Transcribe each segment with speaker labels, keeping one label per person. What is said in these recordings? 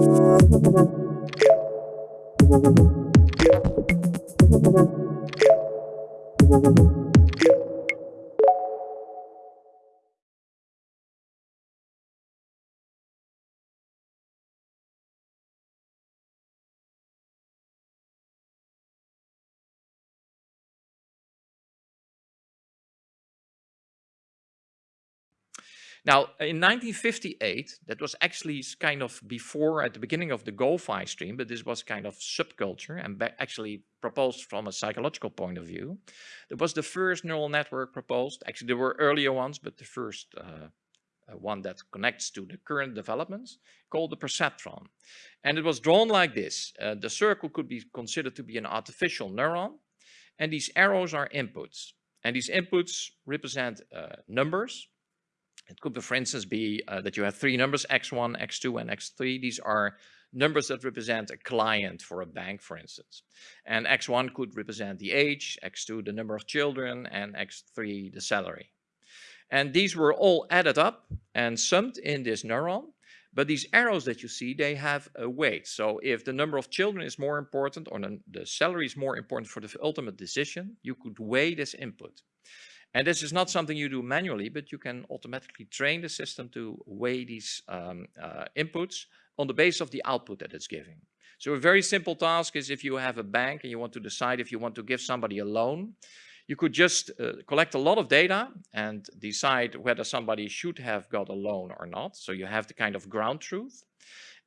Speaker 1: Thank you. Now, in 1958, that was actually kind of before, at the beginning of the GOFAI stream, but this was kind of subculture and actually proposed from a psychological point of view. There was the first neural network proposed. Actually, there were earlier ones, but the first uh, uh, one that connects to the current developments called the perceptron. And it was drawn like this. Uh, the circle could be considered to be an artificial neuron. And these arrows are inputs. And these inputs represent uh, numbers it could, be, for instance, be uh, that you have three numbers, x1, x2, and x3. These are numbers that represent a client for a bank, for instance. And x1 could represent the age, x2 the number of children, and x3 the salary. And these were all added up and summed in this neuron. But these arrows that you see, they have a weight. So if the number of children is more important or the, the salary is more important for the ultimate decision, you could weigh this input. And this is not something you do manually, but you can automatically train the system to weigh these um, uh, inputs on the base of the output that it's giving. So a very simple task is if you have a bank and you want to decide if you want to give somebody a loan, you could just uh, collect a lot of data and decide whether somebody should have got a loan or not. So you have the kind of ground truth.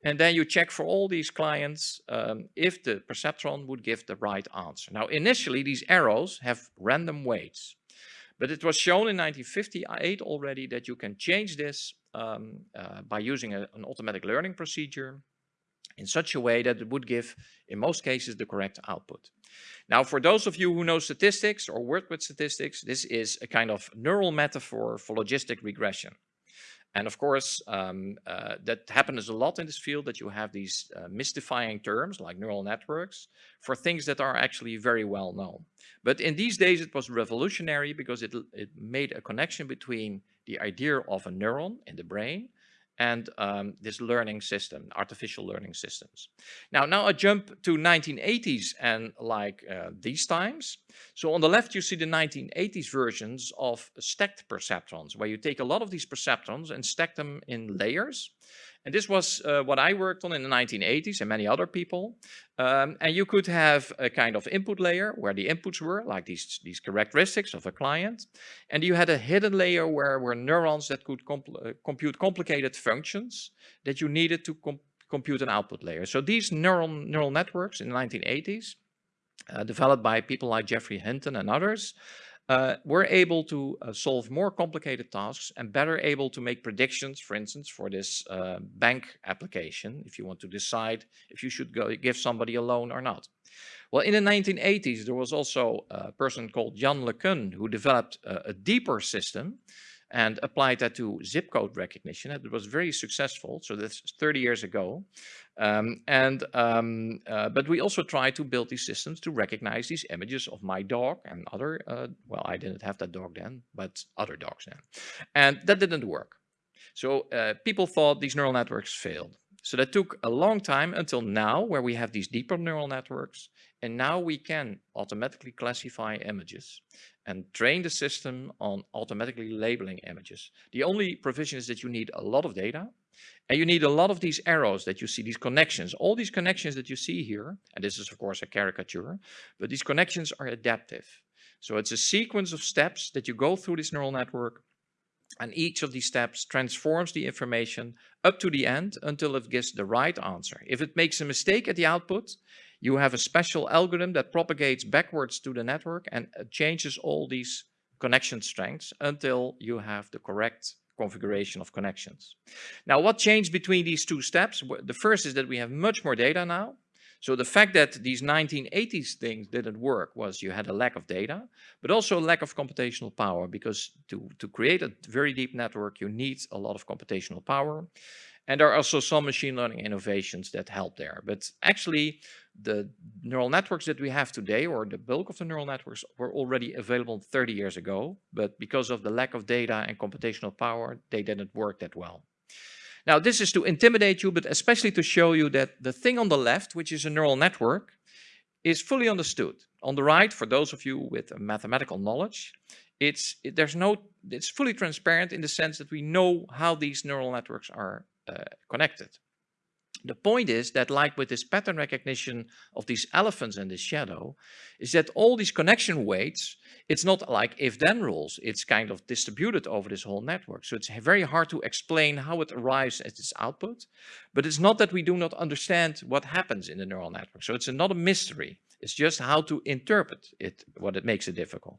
Speaker 1: And then you check for all these clients um, if the perceptron would give the right answer. Now, initially, these arrows have random weights. But it was shown in 1958 already that you can change this um, uh, by using a, an automatic learning procedure in such a way that it would give, in most cases, the correct output. Now, for those of you who know statistics or work with statistics, this is a kind of neural metaphor for logistic regression. And of course, um, uh, that happens a lot in this field that you have these uh, mystifying terms like neural networks for things that are actually very well known. But in these days, it was revolutionary because it, it made a connection between the idea of a neuron in the brain and um, this learning system, artificial learning systems. Now, now I jump to 1980s and like uh, these times. So on the left, you see the 1980s versions of stacked perceptrons, where you take a lot of these perceptrons and stack them in layers. And this was uh, what I worked on in the 1980s and many other people. Um, and you could have a kind of input layer where the inputs were, like these, these characteristics of a client. And you had a hidden layer where were neurons that could compl uh, compute complicated functions that you needed to com compute an output layer. So these neural, neural networks in the 1980s, uh, developed by people like Geoffrey Hinton and others, uh, we're able to uh, solve more complicated tasks and better able to make predictions, for instance, for this uh, bank application, if you want to decide if you should go give somebody a loan or not. Well, in the 1980s, there was also a person called Yann LeCun who developed a, a deeper system and applied that to zip code recognition. It was very successful. So that's 30 years ago. Um, and um, uh, but we also tried to build these systems to recognize these images of my dog and other. Uh, well, I didn't have that dog then, but other dogs then, and that didn't work. So uh, people thought these neural networks failed. So that took a long time until now, where we have these deeper neural networks, and now we can automatically classify images and train the system on automatically labeling images. The only provision is that you need a lot of data and you need a lot of these arrows that you see, these connections. All these connections that you see here, and this is of course a caricature, but these connections are adaptive. So it's a sequence of steps that you go through this neural network and each of these steps transforms the information up to the end until it gives the right answer. If it makes a mistake at the output, you have a special algorithm that propagates backwards to the network and uh, changes all these connection strengths until you have the correct configuration of connections. Now, what changed between these two steps? The first is that we have much more data now. So the fact that these 1980s things didn't work was you had a lack of data, but also a lack of computational power because to, to create a very deep network, you need a lot of computational power. And there are also some machine learning innovations that help there. But actually, the neural networks that we have today, or the bulk of the neural networks, were already available 30 years ago. But because of the lack of data and computational power, they didn't work that well. Now, this is to intimidate you, but especially to show you that the thing on the left, which is a neural network, is fully understood. On the right, for those of you with mathematical knowledge, it's it, there's no it's fully transparent in the sense that we know how these neural networks are uh, connected. The point is that like with this pattern recognition of these elephants in the shadow, is that all these connection weights, it's not like if-then rules, it's kind of distributed over this whole network. So it's very hard to explain how it arrives at its output, but it's not that we do not understand what happens in the neural network. So it's not a mystery. It's just how to interpret it, what it makes it difficult.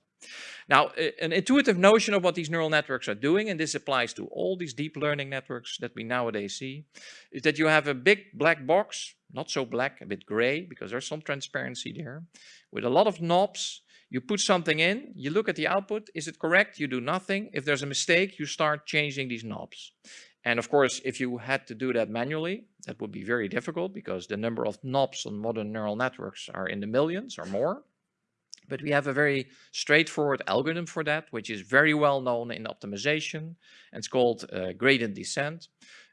Speaker 1: Now, an intuitive notion of what these neural networks are doing, and this applies to all these deep learning networks that we nowadays see, is that you have a big black box, not so black, a bit gray, because there's some transparency there, with a lot of knobs. You put something in, you look at the output, is it correct? You do nothing. If there's a mistake, you start changing these knobs. And of course, if you had to do that manually, that would be very difficult because the number of knobs on modern neural networks are in the millions or more. But we have a very straightforward algorithm for that, which is very well known in optimization. And it's called uh, gradient descent.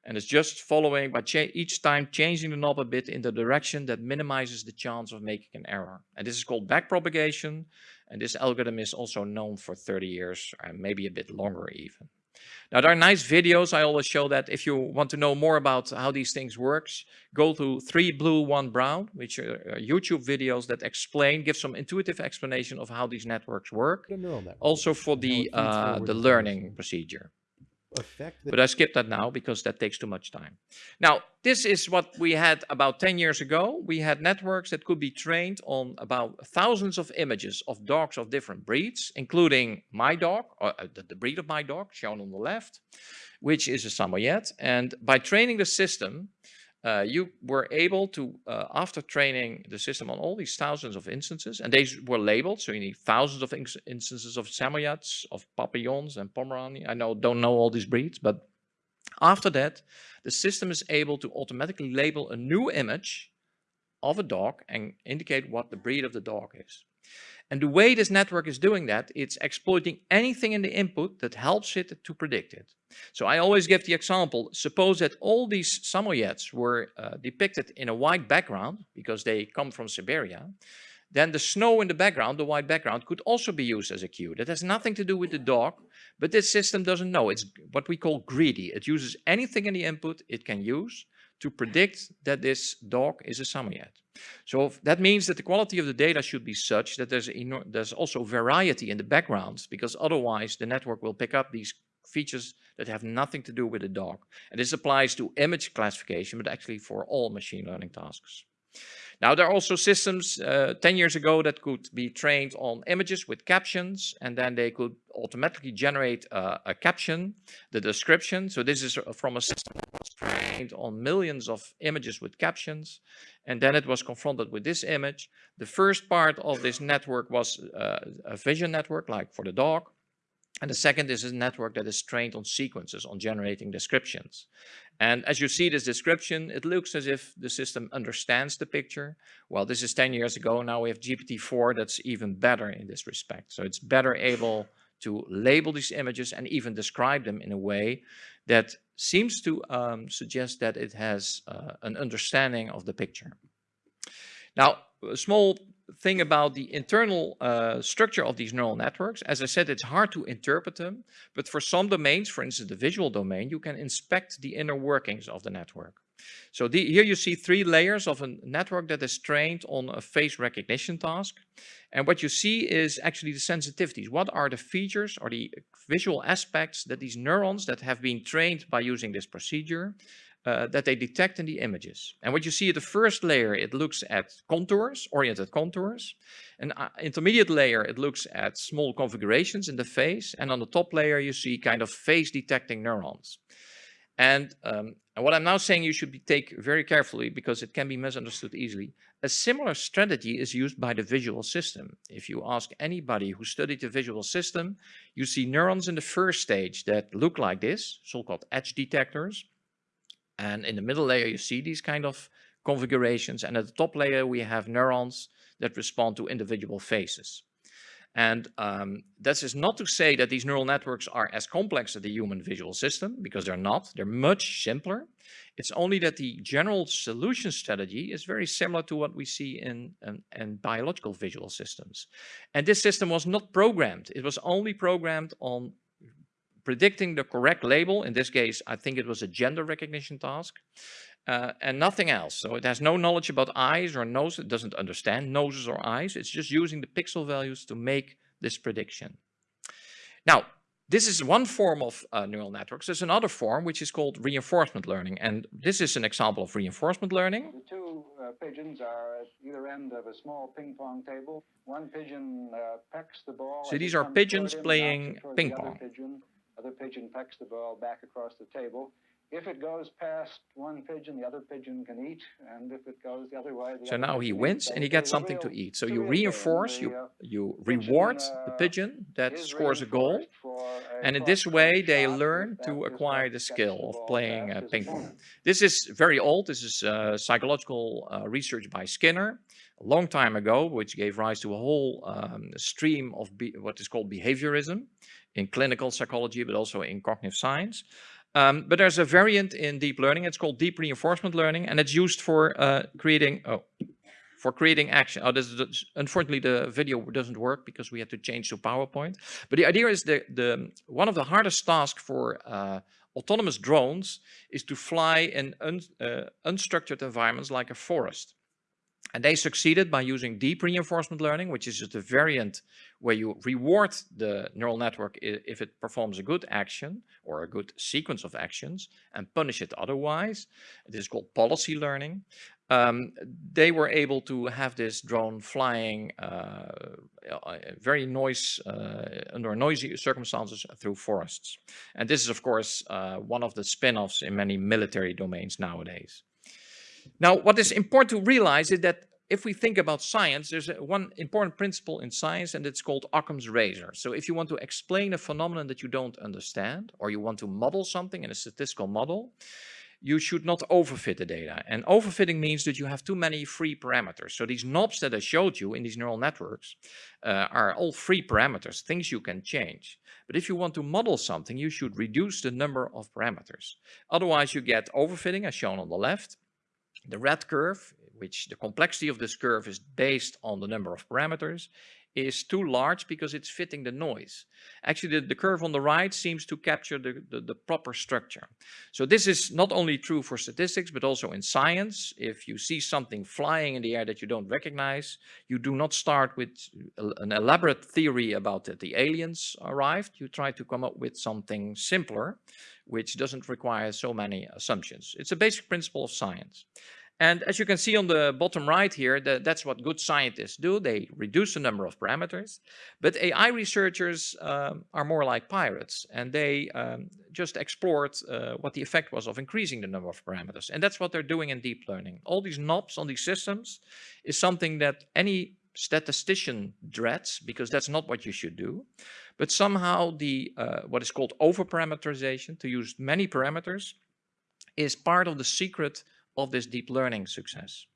Speaker 1: And it's just following by each time changing the knob a bit in the direction that minimizes the chance of making an error. And this is called backpropagation. And this algorithm is also known for 30 years, and maybe a bit longer even. Now there are nice videos. I always show that if you want to know more about how these things works, go to three blue, one brown, which are YouTube videos that explain, give some intuitive explanation of how these networks work. Also for the uh, the learning procedure effect. But I skipped that now because that takes too much time. Now, this is what we had about 10 years ago. We had networks that could be trained on about thousands of images of dogs of different breeds, including my dog, or uh, the, the breed of my dog, shown on the left, which is a Samoyed. And by training the system, uh, you were able to, uh, after training the system on all these thousands of instances, and they were labeled, so you need thousands of instances of Samoyeds, of Papillons and Pomeranian. I know, don't know all these breeds, but after that, the system is able to automatically label a new image of a dog and indicate what the breed of the dog is. And the way this network is doing that, it's exploiting anything in the input that helps it to predict it. So I always give the example, suppose that all these Samoyeds were uh, depicted in a white background, because they come from Siberia, then the snow in the background, the white background, could also be used as a cue. That has nothing to do with the dog, but this system doesn't know. It's what we call greedy. It uses anything in the input it can use to predict that this dog is a Samoyed. So that means that the quality of the data should be such that there's, there's also variety in the backgrounds, because otherwise the network will pick up these features that have nothing to do with the dog. And this applies to image classification, but actually for all machine learning tasks. Now, there are also systems uh, 10 years ago that could be trained on images with captions, and then they could automatically generate uh, a caption, the description. So this is from a system that was trained on millions of images with captions, and then it was confronted with this image. The first part of this network was uh, a vision network, like for the dog. And the second is a network that is trained on sequences, on generating descriptions. And as you see this description, it looks as if the system understands the picture. Well, this is 10 years ago. Now we have GPT-4 that's even better in this respect. So it's better able to label these images and even describe them in a way that seems to um, suggest that it has uh, an understanding of the picture. Now, a small thing about the internal uh, structure of these neural networks. As I said, it's hard to interpret them, but for some domains, for instance, the visual domain, you can inspect the inner workings of the network. So the, here you see three layers of a network that is trained on a face recognition task. And what you see is actually the sensitivities. What are the features or the visual aspects that these neurons that have been trained by using this procedure uh, that they detect in the images. And what you see at the first layer, it looks at contours, oriented contours. An uh, intermediate layer, it looks at small configurations in the face. And on the top layer, you see kind of face detecting neurons. And, um, and what I'm now saying you should be take very carefully because it can be misunderstood easily. A similar strategy is used by the visual system. If you ask anybody who studied the visual system, you see neurons in the first stage that look like this, so-called edge detectors. And in the middle layer, you see these kind of configurations. And at the top layer, we have neurons that respond to individual faces. And um, this is not to say that these neural networks are as complex as the human visual system, because they're not. They're much simpler. It's only that the general solution strategy is very similar to what we see in, in, in biological visual systems. And this system was not programmed. It was only programmed on predicting the correct label. In this case, I think it was a gender recognition task. Uh, and nothing else. So it has no knowledge about eyes or nose. It doesn't understand noses or eyes. It's just using the pixel values to make this prediction. Now, this is one form of uh, neural networks. There's another form which is called reinforcement learning. And this is an example of reinforcement learning.
Speaker 2: The two uh, pigeons are at either end of a small ping pong table. One pigeon uh, pecks the ball.
Speaker 1: So these are pigeons playing ping pong.
Speaker 2: Pigeon, other pigeon pecks the ball back across the table. If it goes past one pigeon, the other pigeon can eat, and if it goes the other way, the
Speaker 1: so
Speaker 2: now
Speaker 1: he wins and he gets something to eat. So you reinforce, you you reward the pigeon that scores a goal, and in this way they learn to acquire the skill of playing uh, ping pong. This is very old. This is uh, psychological uh, research by Skinner a long time ago, which gave rise to a whole um, stream of what is called behaviorism in clinical psychology, but also in cognitive science. Um, but there's a variant in deep learning. It's called deep reinforcement learning, and it's used for uh, creating oh, for creating action. Oh, this is, unfortunately the video doesn't work because we had to change to PowerPoint. But the idea is that the one of the hardest tasks for uh, autonomous drones is to fly in un, uh, unstructured environments like a forest. And they succeeded by using deep reinforcement learning, which is just a variant where you reward the neural network if it performs a good action or a good sequence of actions and punish it otherwise. This is called policy learning. Um, they were able to have this drone flying uh, uh very noise uh, under noisy circumstances through forests. And this is, of course, uh, one of the spin-offs in many military domains nowadays. Now, what is important to realize is that if we think about science, there's one important principle in science and it's called Occam's razor. So if you want to explain a phenomenon that you don't understand or you want to model something in a statistical model, you should not overfit the data. And overfitting means that you have too many free parameters. So these knobs that I showed you in these neural networks uh, are all free parameters, things you can change. But if you want to model something, you should reduce the number of parameters. Otherwise you get overfitting as shown on the left. The red curve, which the complexity of this curve is based on the number of parameters, is too large because it's fitting the noise. Actually, the, the curve on the right seems to capture the, the, the, proper structure. So this is not only true for statistics, but also in science. If you see something flying in the air that you don't recognize, you do not start with an elaborate theory about that the aliens arrived. You try to come up with something simpler, which doesn't require so many assumptions. It's a basic principle of science. And as you can see on the bottom right here, the, that's what good scientists do. They reduce the number of parameters. But AI researchers um, are more like pirates and they um, just explored uh, what the effect was of increasing the number of parameters. And that's what they're doing in deep learning. All these knobs on these systems is something that any statistician dreads because that's not what you should do. But somehow the uh, what is called overparameterization, to use many parameters, is part of the secret of this deep learning success.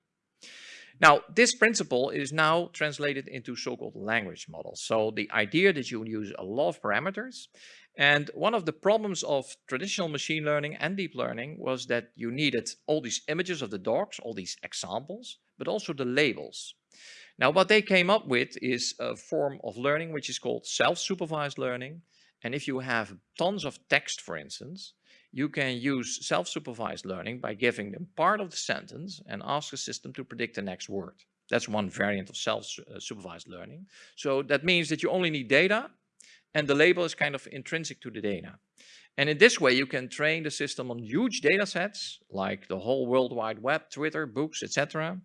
Speaker 1: Now, this principle is now translated into so-called language models. So the idea that you use a lot of parameters. And one of the problems of traditional machine learning and deep learning was that you needed all these images of the dogs, all these examples, but also the labels. Now, what they came up with is a form of learning which is called self-supervised learning. And if you have tons of text, for instance, you can use self-supervised learning by giving them part of the sentence and ask the system to predict the next word. That's one variant of self-supervised learning. So that means that you only need data and the label is kind of intrinsic to the data. And in this way, you can train the system on huge data sets like the whole World Wide Web, Twitter, books, etc.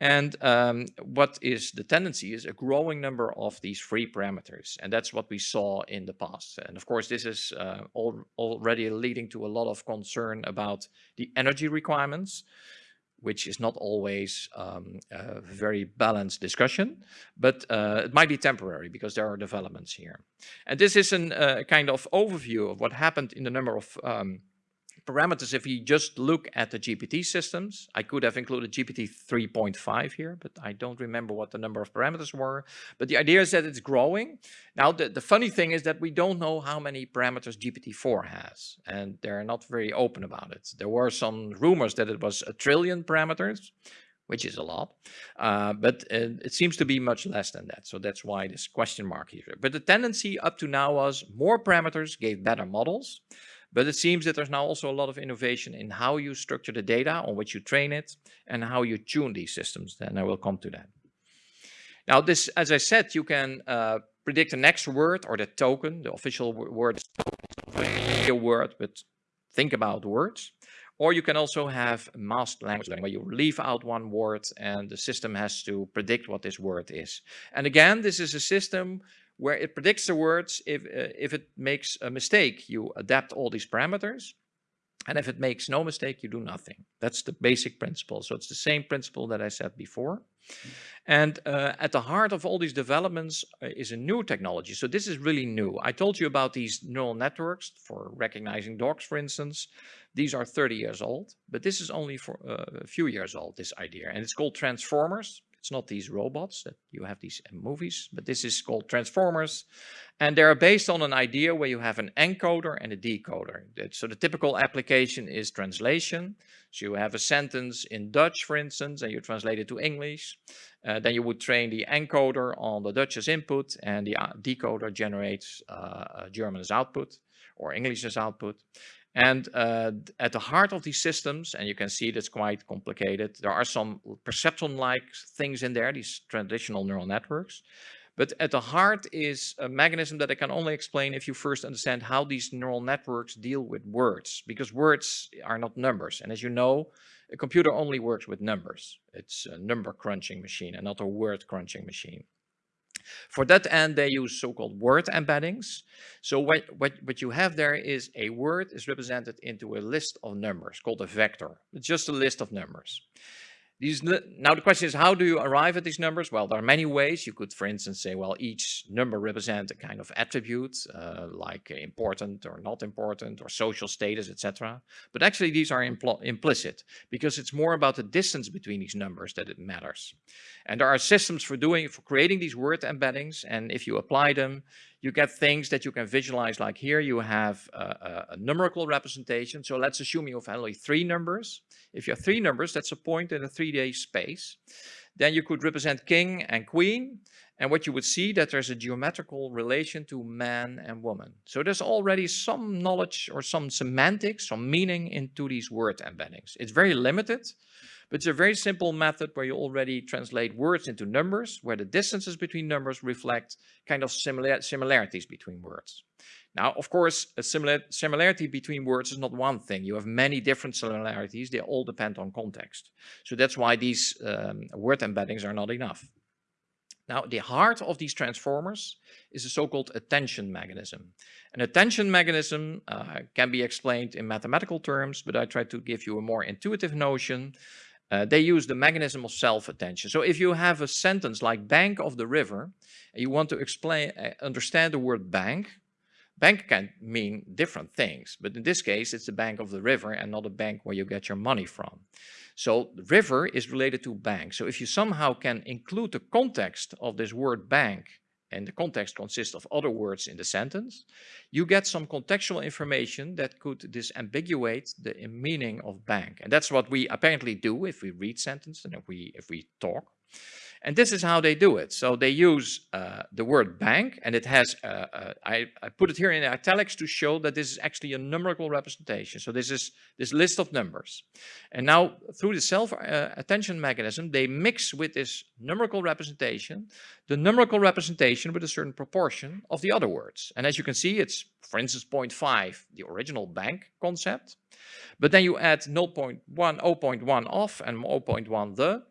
Speaker 1: And um, what is the tendency is a growing number of these free parameters. And that's what we saw in the past. And of course, this is uh, al already leading to a lot of concern about the energy requirements, which is not always um, a very balanced discussion, but uh, it might be temporary because there are developments here. And this is a uh, kind of overview of what happened in the number of um, parameters, if you just look at the GPT systems, I could have included GPT 3.5 here, but I don't remember what the number of parameters were. But the idea is that it's growing. Now, the, the funny thing is that we don't know how many parameters GPT-4 has, and they're not very open about it. There were some rumors that it was a trillion parameters, which is a lot, uh, but uh, it seems to be much less than that. So that's why this question mark here. But the tendency up to now was more parameters gave better models. But it seems that there's now also a lot of innovation in how you structure the data on which you train it and how you tune these systems. Then I will come to that. Now this, as I said, you can uh, predict the next word or the token. The official word is a word, but think about words. Or you can also have masked language learning, where you leave out one word and the system has to predict what this word is. And again, this is a system where it predicts the words. If, uh, if it makes a mistake, you adapt all these parameters. And if it makes no mistake, you do nothing. That's the basic principle. So it's the same principle that I said before. And uh, at the heart of all these developments uh, is a new technology. So this is really new. I told you about these neural networks for recognizing dogs, for instance. These are 30 years old, but this is only for uh, a few years old, this idea. And it's called transformers. It's not these robots that you have these movies, but this is called transformers. And they're based on an idea where you have an encoder and a decoder. So the typical application is translation. So you have a sentence in Dutch, for instance, and you translate it to English. Uh, then you would train the encoder on the Dutch as input and the uh, decoder generates uh, German as output or English as output. And uh, at the heart of these systems, and you can see that's quite complicated, there are some perceptron-like things in there, these traditional neural networks. But at the heart is a mechanism that I can only explain if you first understand how these neural networks deal with words, because words are not numbers. And as you know, a computer only works with numbers. It's a number crunching machine and not a word crunching machine. For that end, they use so-called word embeddings. So what, what, what you have there is a word is represented into a list of numbers called a vector. It's just a list of numbers. These, now the question is, how do you arrive at these numbers? Well, there are many ways. You could, for instance, say, well, each number represents a kind of attribute, uh, like important or not important, or social status, etc. But actually, these are impl implicit, because it's more about the distance between these numbers that it matters. And there are systems for doing, for creating these word embeddings, and if you apply them, you get things that you can visualize like here you have a, a, numerical representation. So let's assume you have only three numbers. If you have three numbers, that's a point in a 3D space. Then you could represent king and queen. And what you would see that there's a geometrical relation to man and woman. So there's already some knowledge or some semantics, some meaning into these word embeddings. It's very limited, but it's a very simple method where you already translate words into numbers, where the distances between numbers reflect kind of similar similarities between words. Now, of course, a similar similarity between words is not one thing. You have many different similarities. They all depend on context. So that's why these um, word embeddings are not enough. Now, the heart of these transformers is a so-called attention mechanism. An attention mechanism uh, can be explained in mathematical terms, but I try to give you a more intuitive notion uh, they use the mechanism of self-attention. So if you have a sentence like bank of the river, and you want to explain, uh, understand the word bank, bank can mean different things. But in this case, it's the bank of the river and not a bank where you get your money from. So the river is related to bank. So if you somehow can include the context of this word bank and the context consists of other words in the sentence, you get some contextual information that could disambiguate the meaning of bank. And that's what we apparently do if we read sentence and if we, if we talk. And this is how they do it. So they use uh, the word bank, and it has, uh, uh, I, I, put it here in italics to show that this is actually a numerical representation. So this is this list of numbers. And now through the self-attention uh, mechanism, they mix with this numerical representation, the numerical representation with a certain proportion of the other words. And as you can see, it's, for instance, 0.5, the original bank concept. But then you add 0.1, 0.1 off and 0.1 the,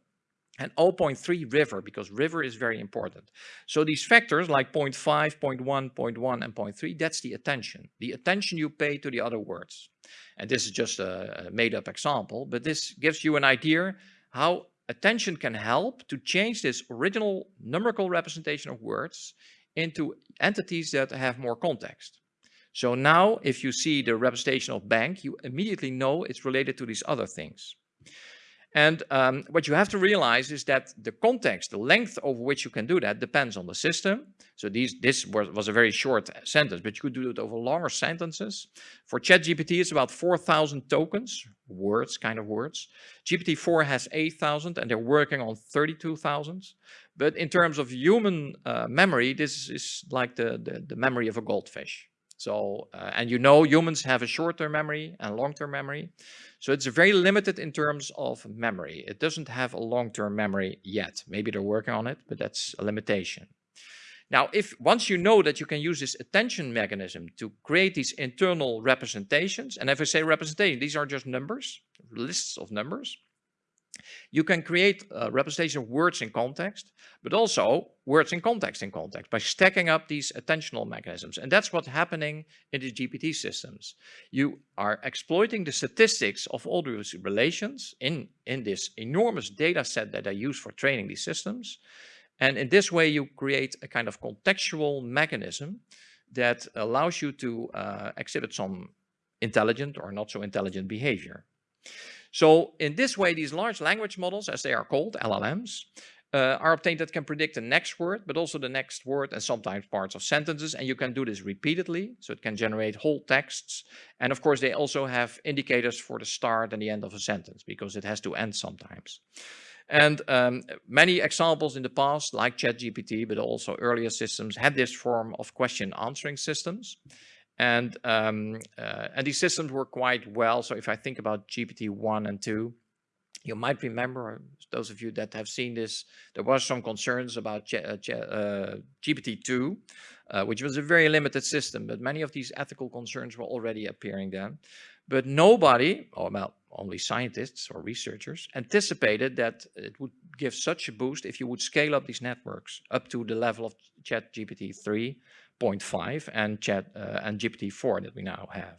Speaker 1: and 0.3 river because river is very important. So these factors like 0.5, 0.1, 0.1 and 0.3, that's the attention, the attention you pay to the other words. And this is just a, a made up example, but this gives you an idea how attention can help to change this original numerical representation of words into entities that have more context. So now if you see the representation of bank, you immediately know it's related to these other things. And um, what you have to realize is that the context, the length over which you can do that depends on the system. So these, this was, was a very short sentence, but you could do it over longer sentences. For ChatGPT, it's about 4,000 tokens, words, kind of words. GPT-4 has 8,000 and they're working on 32,000. But in terms of human uh, memory, this is like the, the, the memory of a goldfish. So, uh, and you know humans have a short-term memory and long-term memory. So it's very limited in terms of memory. It doesn't have a long-term memory yet. Maybe they're working on it, but that's a limitation. Now, if once you know that you can use this attention mechanism to create these internal representations, and if I say representation, these are just numbers, lists of numbers, you can create a representation of words in context, but also words in context in context by stacking up these attentional mechanisms. And that's what's happening in the GPT systems. You are exploiting the statistics of all those relations in, in this enormous data set that I use for training these systems. And in this way, you create a kind of contextual mechanism that allows you to uh, exhibit some intelligent or not so intelligent behavior. So in this way, these large language models, as they are called, LLMs, uh, are obtained that can predict the next word, but also the next word and sometimes parts of sentences. And you can do this repeatedly. So it can generate whole texts. And of course, they also have indicators for the start and the end of a sentence because it has to end sometimes. And um, many examples in the past, like ChatGPT, but also earlier systems, had this form of question answering systems. And, um, uh, and these systems work quite well. So if I think about GPT-1 and 2, you might remember, those of you that have seen this, there was some concerns about uh, uh, GPT-2, uh, which was a very limited system, but many of these ethical concerns were already appearing then. But nobody, or well, only scientists or researchers, anticipated that it would give such a boost if you would scale up these networks up to the level of ChatGPT 3 0.5 and chat uh, and GPT-4 that we now have.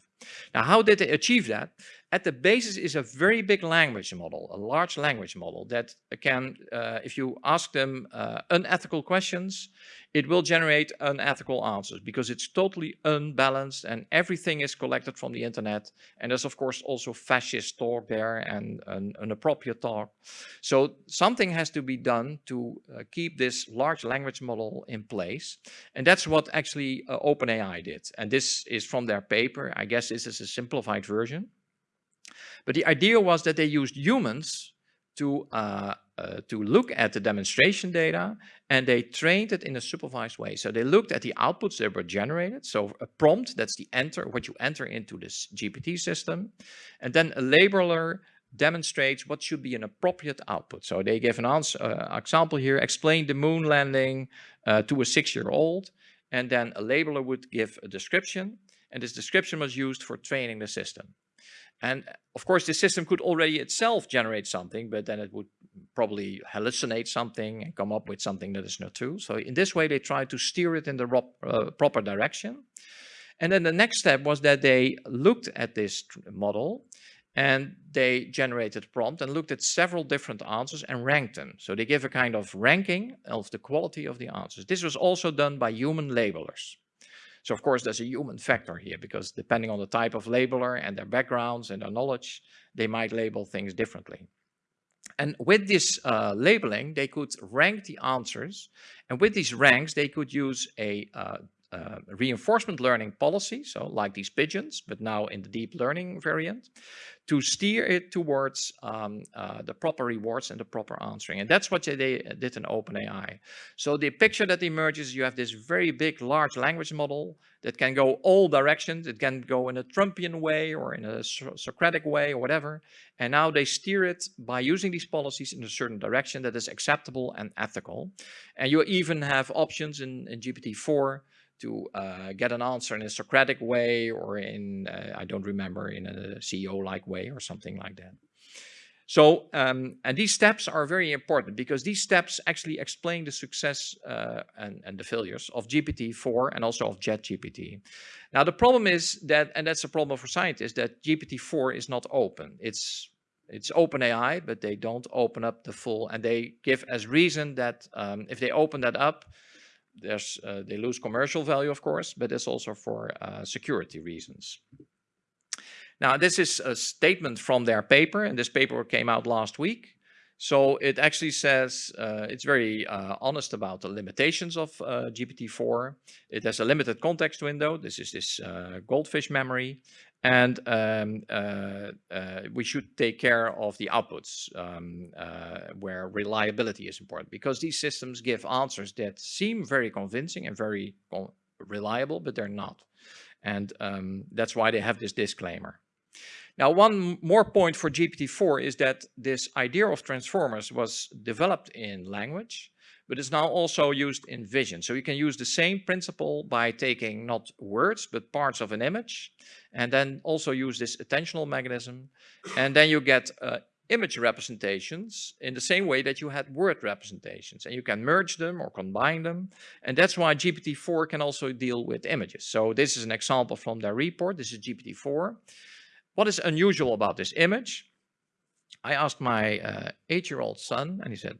Speaker 1: Now, how did they achieve that? At the basis is a very big language model, a large language model that can, uh, if you ask them uh, unethical questions, it will generate unethical answers because it's totally unbalanced and everything is collected from the internet. And there's of course also fascist talk there and an inappropriate talk. So something has to be done to uh, keep this large language model in place. And that's what actually uh, OpenAI did. And this is from their paper. I guess this is a simplified version. But the idea was that they used humans to, uh, uh, to look at the demonstration data and they trained it in a supervised way. So they looked at the outputs that were generated. So a prompt, that's the enter, what you enter into this GPT system. And then a labeler demonstrates what should be an appropriate output. So they give an answer, uh, example here, explain the moon landing uh, to a six-year-old. And then a labeler would give a description. And this description was used for training the system. And of course, the system could already itself generate something, but then it would probably hallucinate something and come up with something that is not true. So in this way, they tried to steer it in the uh, proper direction. And then the next step was that they looked at this model and they generated a prompt and looked at several different answers and ranked them. So they give a kind of ranking of the quality of the answers. This was also done by human labelers. So of course, there's a human factor here because depending on the type of labeler and their backgrounds and their knowledge, they might label things differently. And with this uh, labeling, they could rank the answers. And with these ranks, they could use a uh, uh, reinforcement learning policy, so like these pigeons, but now in the deep learning variant, to steer it towards um, uh, the proper rewards and the proper answering. And that's what they did in OpenAI. So the picture that emerges, you have this very big, large language model that can go all directions. It can go in a Trumpian way or in a Socratic way or whatever. And now they steer it by using these policies in a certain direction that is acceptable and ethical. And you even have options in, in GPT-4 to uh, get an answer in a Socratic way or in, uh, I don't remember, in a CEO-like way or something like that. So, um, and these steps are very important because these steps actually explain the success uh, and, and the failures of GPT-4 and also of ChatGPT. Now, the problem is that, and that's a problem for scientists, that GPT-4 is not open. It's it's OpenAI, but they don't open up the full, and they give as reason that um, if they open that up, there's uh, they lose commercial value, of course, but it's also for uh, security reasons. Now, this is a statement from their paper, and this paper came out last week. So it actually says, uh, it's very uh, honest about the limitations of uh, GPT-4. It has a limited context window. This is this uh, goldfish memory. And um, uh, uh, we should take care of the outputs um, where reliability is important because these systems give answers that seem very convincing and very reliable, but they're not. And um, that's why they have this disclaimer. Now, one more point for GPT-4 is that this idea of transformers was developed in language, but is now also used in vision. So you can use the same principle by taking not words, but parts of an image, and then also use this attentional mechanism. And then you get uh, image representations in the same way that you had word representations and you can merge them or combine them and that's why GPT-4 can also deal with images. So this is an example from their report. This is GPT-4 what is unusual about this image? I asked my uh, eight-year-old son and he said,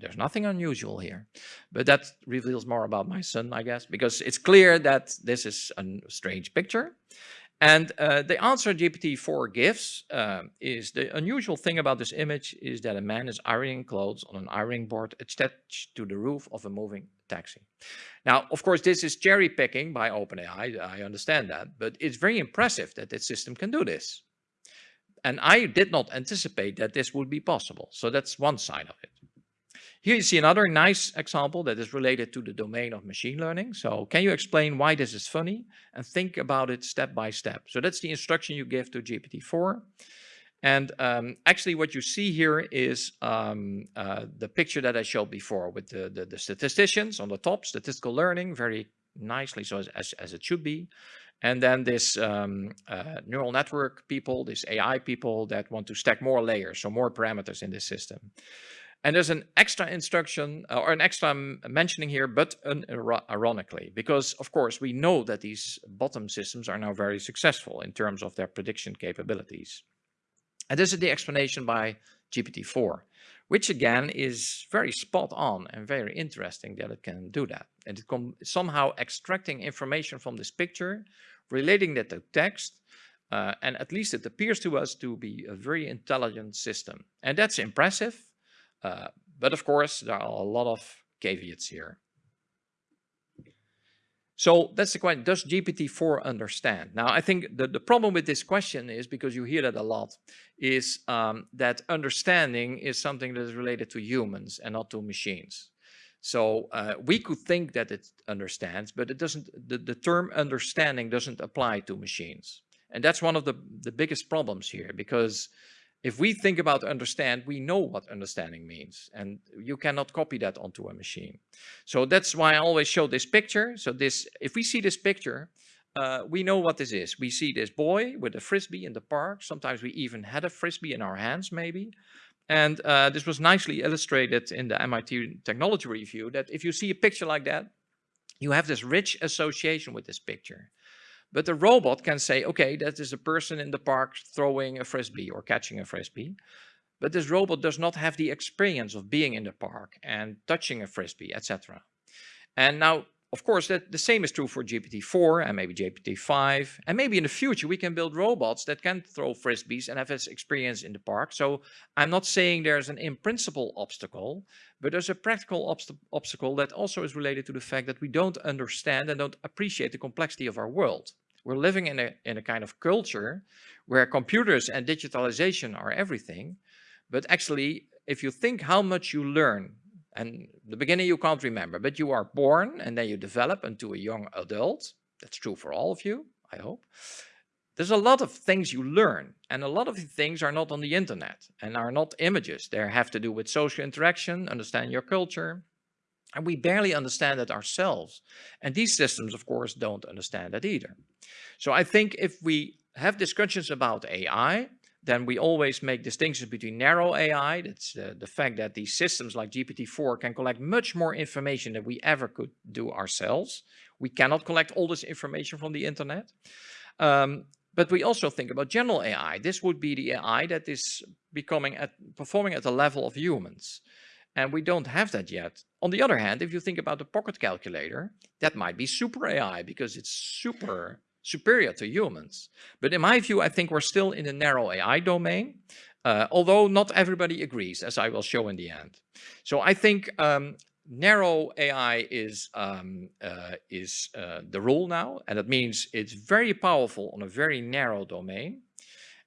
Speaker 1: there's nothing unusual here. But that reveals more about my son, I guess, because it's clear that this is a strange picture. And uh, the answer GPT-4 gives uh, is the unusual thing about this image is that a man is ironing clothes on an ironing board attached to the roof of a moving taxi. Now, of course, this is cherry picking by OpenAI. I understand that, but it's very impressive that this system can do this. And I did not anticipate that this would be possible. So that's one side of it. Here you see another nice example that is related to the domain of machine learning. So can you explain why this is funny and think about it step by step? So that's the instruction you give to GPT-4. And um, actually what you see here is um, uh, the picture that I showed before with the, the, the, statisticians on the top, statistical learning, very nicely so as, as, as it should be. And then this um, uh, neural network people, this AI people that want to stack more layers, so more parameters in this system. And there's an extra instruction uh, or an extra mentioning here, but ironically, because of course we know that these bottom systems are now very successful in terms of their prediction capabilities. And this is the explanation by GPT-4, which again is very spot on and very interesting that it can do that. And it somehow extracting information from this picture, relating that to text, uh, and at least it appears to us to be a very intelligent system. And that's impressive uh, but of course, there are a lot of caveats here. So that's the question, does GPT-4 understand? Now, I think the, the problem with this question is, because you hear that a lot, is um, that understanding is something that is related to humans and not to machines. So uh, we could think that it understands, but it doesn't, the, the term understanding doesn't apply to machines. And that's one of the, the biggest problems here, because if we think about understand, we know what understanding means and you cannot copy that onto a machine. So that's why I always show this picture. So this, if we see this picture, uh, we know what this is. We see this boy with a frisbee in the park. Sometimes we even had a frisbee in our hands maybe. And uh, this was nicely illustrated in the MIT Technology Review that if you see a picture like that, you have this rich association with this picture. But the robot can say, okay, that is a person in the park throwing a frisbee or catching a frisbee. But this robot does not have the experience of being in the park and touching a frisbee, etc. And now, of course, that the same is true for GPT-4 and maybe GPT-5. And maybe in the future, we can build robots that can throw frisbees and have this experience in the park. So I'm not saying there's an in-principle obstacle, but there's a practical obst obstacle that also is related to the fact that we don't understand and don't appreciate the complexity of our world. We're living in a, in a kind of culture where computers and digitalization are everything. But actually, if you think how much you learn, and the beginning you can't remember, but you are born and then you develop into a young adult. That's true for all of you, I hope. There's a lot of things you learn and a lot of things are not on the internet and are not images. They have to do with social interaction, understand your culture, and we barely understand it ourselves. And these systems, of course, don't understand it either. So I think if we have discussions about AI, then we always make distinctions between narrow AI, that's uh, the fact that these systems like GPT-4 can collect much more information than we ever could do ourselves. We cannot collect all this information from the internet. Um, but we also think about general AI. This would be the AI that is becoming at, performing at the level of humans. And we don't have that yet. On the other hand, if you think about the pocket calculator, that might be super AI because it's super superior to humans. But in my view, I think we're still in the narrow AI domain, uh, although not everybody agrees, as I will show in the end. So I think um, narrow AI is, um, uh, is uh, the rule now, and that means it's very powerful on a very narrow domain.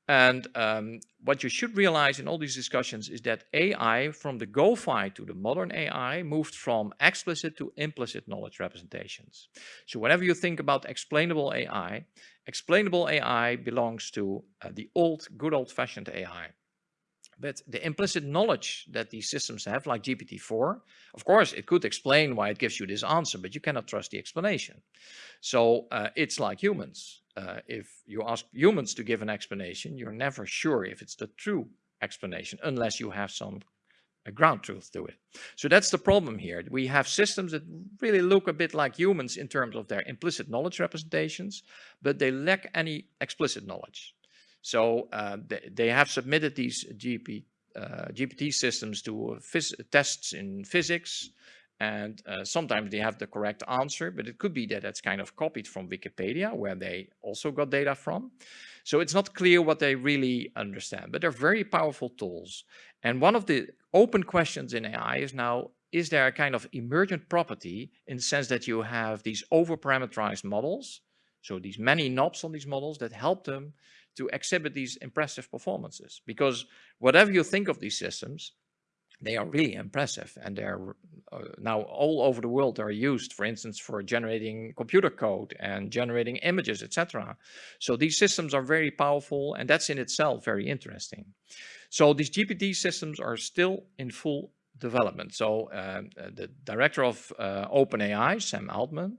Speaker 1: And um, what you should realize in all these discussions is that AI from the GOFAI to the modern AI moved from explicit to implicit knowledge representations. So whenever you think about explainable AI, explainable AI belongs to uh, the old, good old fashioned AI. But the implicit knowledge that these systems have, like GPT-4, of course, it could explain why it gives you this answer, but you cannot trust the explanation. So uh, it's like humans. Uh, if you ask humans to give an explanation, you're never sure if it's the true explanation, unless you have some uh, ground truth to it. So that's the problem here. We have systems that really look a bit like humans in terms of their implicit knowledge representations, but they lack any explicit knowledge. So uh, they, they, have submitted these GP, uh, GPT systems to tests in physics, and uh, sometimes they have the correct answer, but it could be that it's kind of copied from Wikipedia, where they also got data from. So it's not clear what they really understand, but they're very powerful tools. And one of the open questions in AI is now, is there a kind of emergent property in the sense that you have these over-parameterized models, so these many knobs on these models that help them to exhibit these impressive performances. Because whatever you think of these systems, they are really impressive and they're uh, now all over the world are used for instance for generating computer code and generating images etc so these systems are very powerful and that's in itself very interesting. So these gpt systems are still in full development. So uh, the director of uh, openai sam altman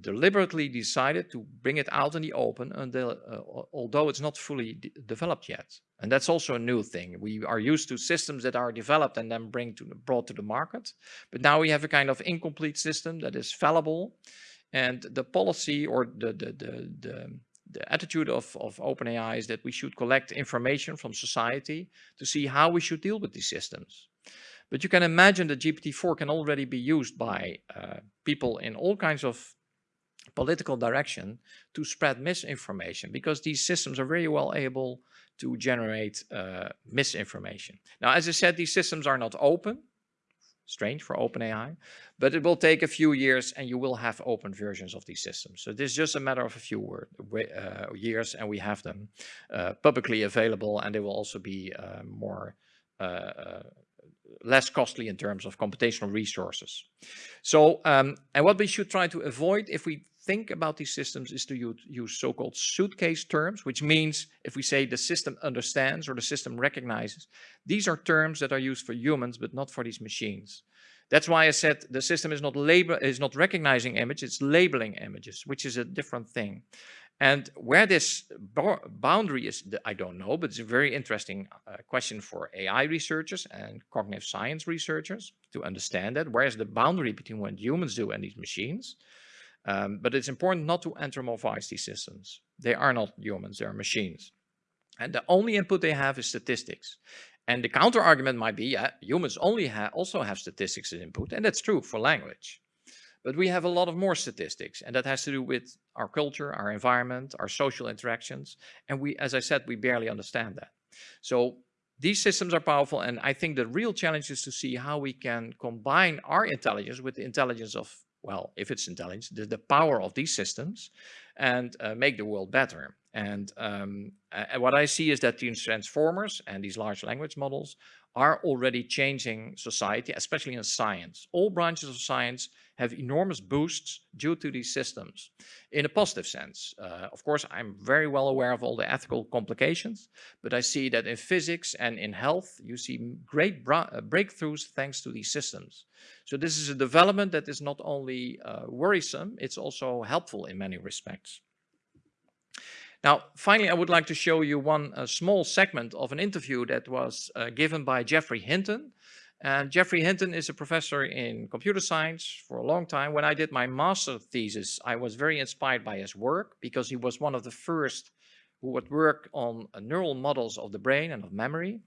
Speaker 1: deliberately decided to bring it out in the open until, uh, although it's not fully de developed yet. And that's also a new thing. We are used to systems that are developed and then bring to brought to the market. But now we have a kind of incomplete system that is fallible. And the policy or the, the, the, the, the attitude of, of OpenAI is that we should collect information from society to see how we should deal with these systems. But you can imagine that GPT-4 can already be used by uh, people in all kinds of political direction to spread misinformation because these systems are very well able to generate uh, misinformation. Now, as I said, these systems are not open, strange for OpenAI, but it will take a few years and you will have open versions of these systems. So this is just a matter of a few word, uh, years and we have them uh, publicly available and they will also be uh, more uh, uh, less costly in terms of computational resources. So, um, and what we should try to avoid if we think about these systems is to use, use so-called suitcase terms, which means if we say the system understands or the system recognizes, these are terms that are used for humans, but not for these machines. That's why I said the system is not label is not recognizing images, it's labeling images, which is a different thing. And where this boundary is, I don't know, but it's a very interesting uh, question for AI researchers and cognitive science researchers to understand that. Where is the boundary between what humans do and these machines? Um, but it's important not to anthropomorphize these systems. They are not humans, they are machines. And the only input they have is statistics. And the counter argument might be, yeah, humans only ha also have statistics as input, and that's true for language. But we have a lot of more statistics, and that has to do with our culture, our environment, our social interactions. And we, as I said, we barely understand that. So these systems are powerful, and I think the real challenge is to see how we can combine our intelligence with the intelligence of, well, if it's intelligence, the, the power of these systems and uh, make the world better. And um, uh, what I see is that these transformers and these large language models are already changing society, especially in science. All branches of science have enormous boosts due to these systems in a positive sense. Uh, of course, I'm very well aware of all the ethical complications, but I see that in physics and in health, you see great uh, breakthroughs thanks to these systems. So this is a development that is not only uh, worrisome, it's also helpful in many respects. Now, finally, I would like to show you one uh, small segment of an interview that was uh, given by Geoffrey Hinton. And Geoffrey Hinton is a professor in computer science for a long time. When I did my master thesis, I was very inspired by his work because he was one of the first who would work on uh, neural models of the brain and of memory.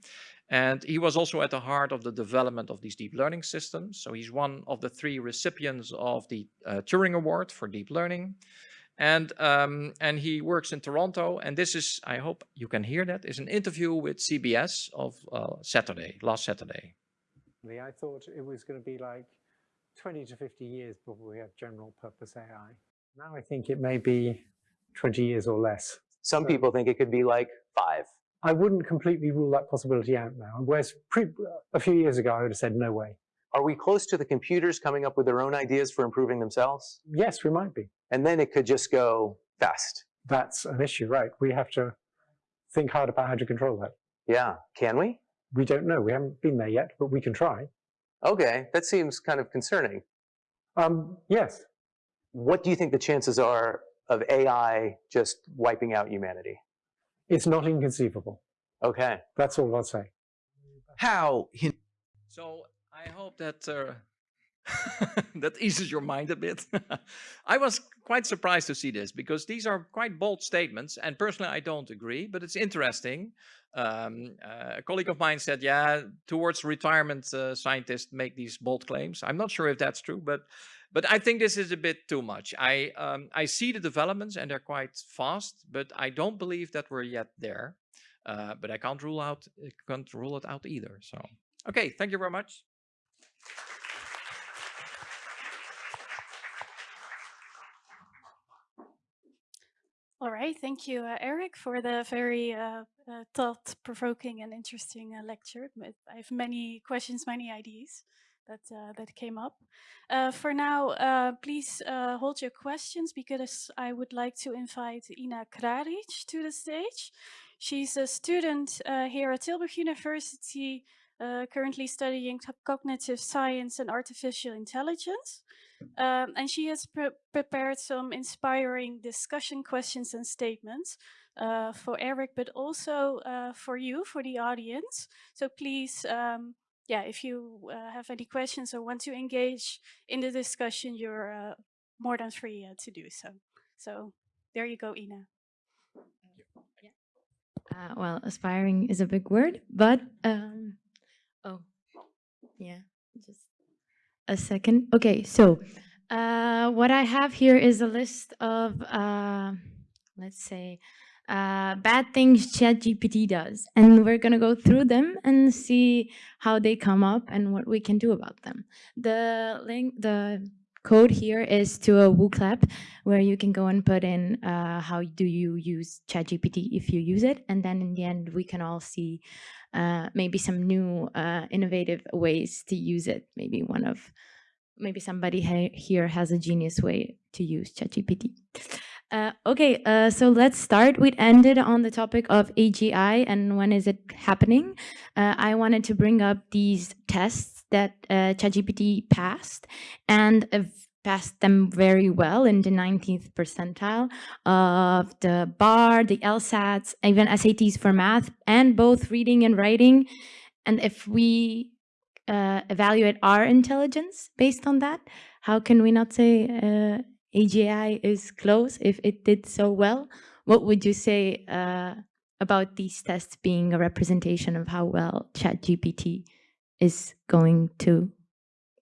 Speaker 1: And he was also at the heart of the development of these deep learning systems. So he's one of the three recipients of the uh, Turing Award for deep learning. And, um, and he works in Toronto. And this is, I hope you can hear that, is an interview with CBS of uh, Saturday, last Saturday.
Speaker 3: I thought it was going to be like 20 to 50 years before we have general purpose AI. Now I think it may be 20 years or less.
Speaker 4: Some people think it could be like five.
Speaker 3: I wouldn't completely rule that possibility out now. Whereas a few years ago, I would have said no way.
Speaker 4: Are we close to the computers coming up with their own ideas for improving themselves?
Speaker 3: Yes, we might be.
Speaker 4: And then it could just go fast.
Speaker 3: That's an issue, right? We have to think hard about how to control that.
Speaker 4: Yeah. Can we?
Speaker 3: We don't know. We haven't been there yet, but we can try.
Speaker 4: Okay, that seems kind of concerning.
Speaker 3: Um, yes.
Speaker 4: What do you think the chances are of AI just wiping out humanity?
Speaker 3: It's not inconceivable.
Speaker 4: Okay.
Speaker 3: That's all I'll say.
Speaker 5: How?
Speaker 1: So I hope that uh, that eases your mind a bit. I was quite surprised to see this because these are quite bold statements and personally I don't agree, but it's interesting. Um, uh, a colleague of mine said, yeah, towards retirement uh, scientists make these bold claims. I'm not sure if that's true, but but I think this is a bit too much. I um, I see the developments and they're quite fast, but I don't believe that we're yet there. Uh, but I can't rule out can't rule it out either. So okay, thank you very much.
Speaker 6: All right, thank you, uh, Eric, for the very uh, uh, thought-provoking and interesting uh, lecture. I have many questions, many ideas that uh, that came up. Uh, for now, please hold your questions because I would like to invite Ina Kraric to the stage. She's a student here at Tilburg University, currently studying cognitive science and artificial intelligence. Um, and she has pre prepared some inspiring discussion questions and statements uh, for Eric, but also uh, for you, for the audience. So please, um, yeah, if you uh, have any questions or want to engage in the discussion, you're uh, more than free uh, to do so. So there you go, Ina.
Speaker 7: Uh, well, aspiring is a big word, but um, oh, yeah, just a second. Okay, so uh, what I have here is a list of, uh, let's say, uh, bad things ChatGPT does. And we're going to go through them and see how they come up and what we can do about them. The link, the code here is to a WooClap where you can go and put in uh, how do you use ChatGPT if you use it. And then in the end, we can all see uh, maybe some new uh, innovative ways to use it. Maybe one of, maybe somebody ha here has a genius way to use ChatGPT. Uh, okay, uh, so let's start. We ended on the topic of AGI and when is it happening. Uh, I wanted to bring up these tests that uh, ChatGPT passed and passed them very well in the 19th percentile of the BAR, the LSATs, even SATs for math, and both reading and writing. And if we uh, evaluate our intelligence based on that, how can we not say uh, AGI is close if it did so well? What would you say uh, about these tests being a representation of how well ChatGPT is going to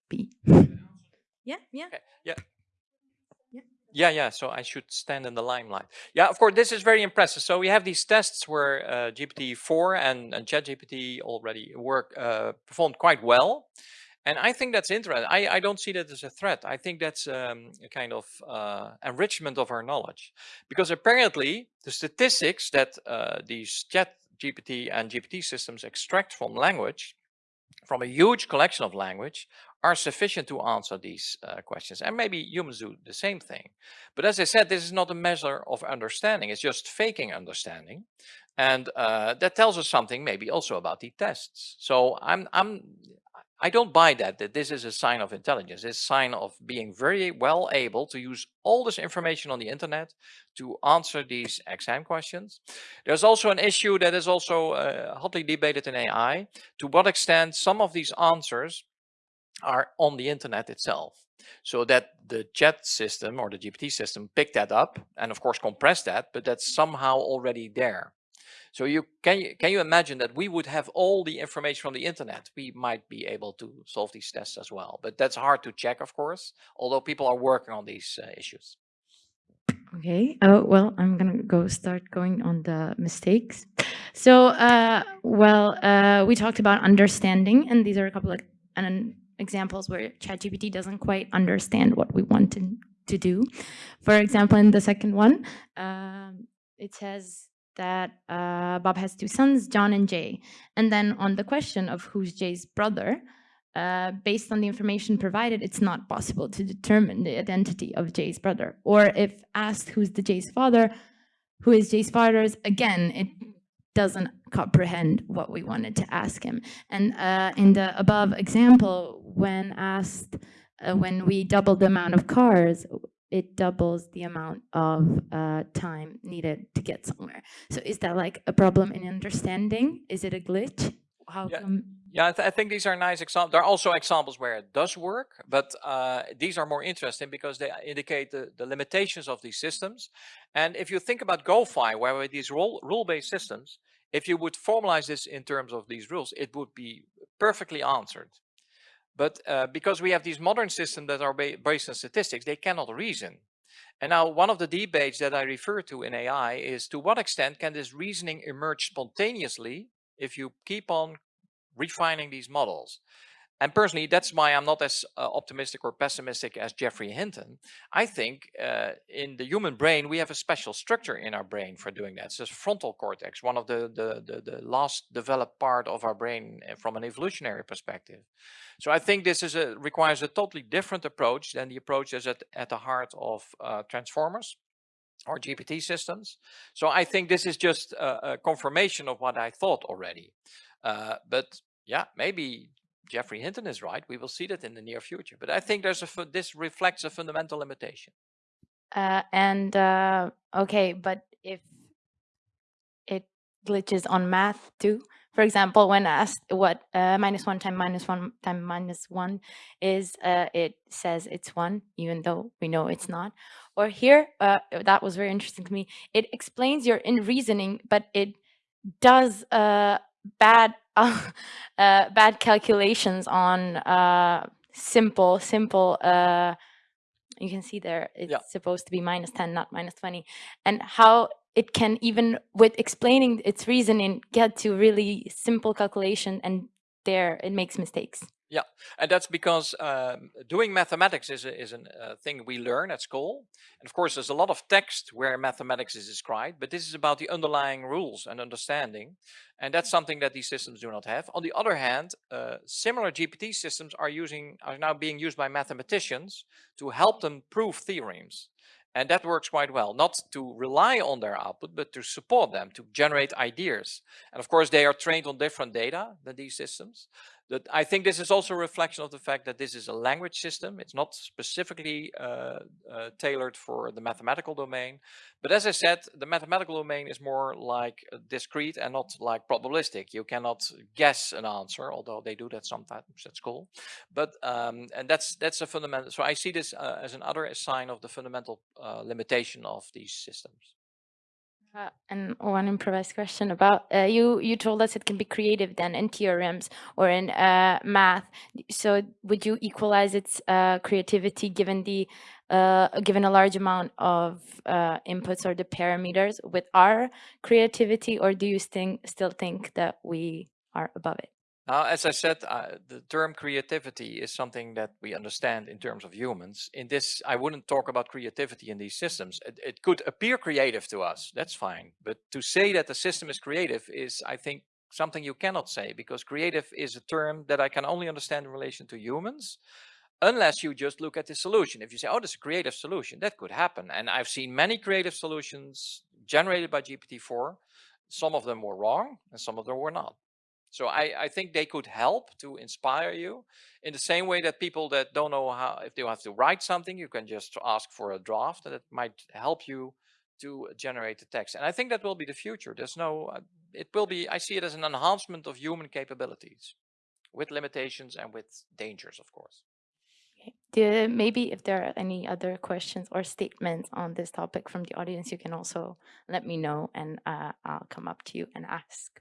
Speaker 7: be? Yeah, yeah.
Speaker 1: Okay. Yeah. Yeah, yeah. So I should stand in the limelight. Yeah, of course, this is very impressive. So we have these tests where uh, GPT-4 and, and ChatGPT already work uh, performed quite well. And I think that's interesting. I, I don't see that as a threat. I think that's um, a kind of uh, enrichment of our knowledge. Because apparently the statistics that uh, these ChatGPT and GPT systems extract from language, from a huge collection of language, are sufficient to answer these uh, questions. And maybe humans do the same thing. But as I said, this is not a measure of understanding. It's just faking understanding. And uh, that tells us something maybe also about the tests. So I'm, I'm, I don't buy that, that this is a sign of intelligence. It's a sign of being very well able to use all this information on the internet to answer these exam questions. There's also an issue that is also uh, hotly debated in AI, to what extent some of these answers are on the internet itself. So that the chat system or the GPT system picked that up and of course compressed that, but that's somehow already there. So you can you, can you imagine that we would have all the information from the internet? We might be able to solve these tests as well, but that's hard to check, of course. Although people are working on these uh, issues.
Speaker 7: Okay. Oh, well, I'm going to go start going on the mistakes. So, uh, well, uh, we talked about understanding, and these are a couple of an, examples where ChatGPT doesn't quite understand what we want it to do. For example, in the second one, um, it says that uh, Bob has two sons, John and Jay. And then on the question of who's Jay's brother, uh, based on the information provided, it's not possible to determine the identity of Jay's brother. Or if asked who's the Jay's father, who is Jay's father's, again, it doesn't comprehend what we wanted to ask him. And uh, in the above example, when asked, uh, when we double the amount of cars, it doubles the amount of uh, time needed to get somewhere. So is that like a problem in understanding? Is it a glitch? How
Speaker 1: Yeah.
Speaker 7: come?
Speaker 1: Yeah, I, th I think these are nice examples. There are also examples where it does work, but uh, these are more interesting because they indicate the, the limitations of these systems. And if you think about GOFAI, where with these rule- rule-based systems, if you would formalize this in terms of these rules, it would be perfectly answered. But uh, because we have these modern systems that are ba based on statistics, they cannot reason. And now one of the debates that I refer to in AI is to what extent can this reasoning emerge spontaneously if you keep on refining these models. And personally, that's why I'm not as uh, optimistic or pessimistic as Geoffrey Hinton. I think uh, in the human brain, we have a special structure in our brain for doing that. It's the frontal cortex, one of the, the, the, the last developed part of our brain uh, from an evolutionary perspective. So I think this is a, requires a totally different approach than the approach that's at, at the heart of uh, transformers or GPT systems. So I think this is just a, a confirmation of what I thought already. Uh, but yeah, maybe Geoffrey Hinton is right. We will see that in the near future. But I think there's a this reflects a fundamental limitation.
Speaker 7: Uh, and uh, okay, but if it glitches on math too, for example, when asked what uh, minus one time minus one time minus one is, uh, it says it's one, even though we know it's not. Or here, uh, that was very interesting to me. It explains your in reasoning, but it does uh, bad uh, bad calculations on uh, simple simple. Uh, you can see there it's
Speaker 1: Yeah.
Speaker 7: supposed to be minus 10 not minus 20 and how it can even with explaining its reasoning get to really simple calculation and there it makes mistakes Yeah,
Speaker 1: and that's because um, doing mathematics is a, is a uh, thing we learn at school. And of course, there's a lot of text where mathematics is described, but this is about the underlying rules and understanding. And that's something that these systems do not have. On the other hand, uh, similar GPT systems are using are now being used by mathematicians to help them prove theorems. And that works quite well, not to rely on their output, but to support them, to generate ideas. And of course, they are trained on different data than these systems. That I think this is also a reflection of the fact that this is a language system. It's not specifically uh, uh, tailored for the mathematical domain. But as I said, the mathematical domain is more like uh, discrete and not like probabilistic. You cannot guess an answer, although they do that sometimes at school. But um, and that's that's a fundamental. So I see this uh, as another sign of the fundamental uh, limitation of these systems.
Speaker 7: Uh, and one improvised question about uh, you. You told us it can be creative then in theorems or in uh, math. So would you equalize its uh, creativity given the uh, given a large amount of uh, inputs or the parameters with our creativity, or do you think still think that we are above it?
Speaker 1: Now, as I said, uh, the term creativity is something that we understand in terms of humans. In this, I wouldn't talk about creativity in these systems. It, it could appear creative to us, that's fine. But to say that the system is creative is, I think, something you cannot say because creative is a term that I can only understand in relation to humans unless you just look at the solution. If you say, oh, this is a creative solution, that could happen. And I've seen many creative solutions generated by GPT-4. Some of them were wrong and some of them were not. So I, I think they could help to inspire you in the same way that people that don't know how, if they have to write something, you can just ask for a draft and it might help you to generate the text. And I think that will be the future. There's no, uh, it will be, I see it as an enhancement of human capabilities with limitations and with dangers, of course.
Speaker 7: Do, maybe if there are any other questions or statements on this topic from the audience, you can also let me know and uh, I'll come up to you and ask.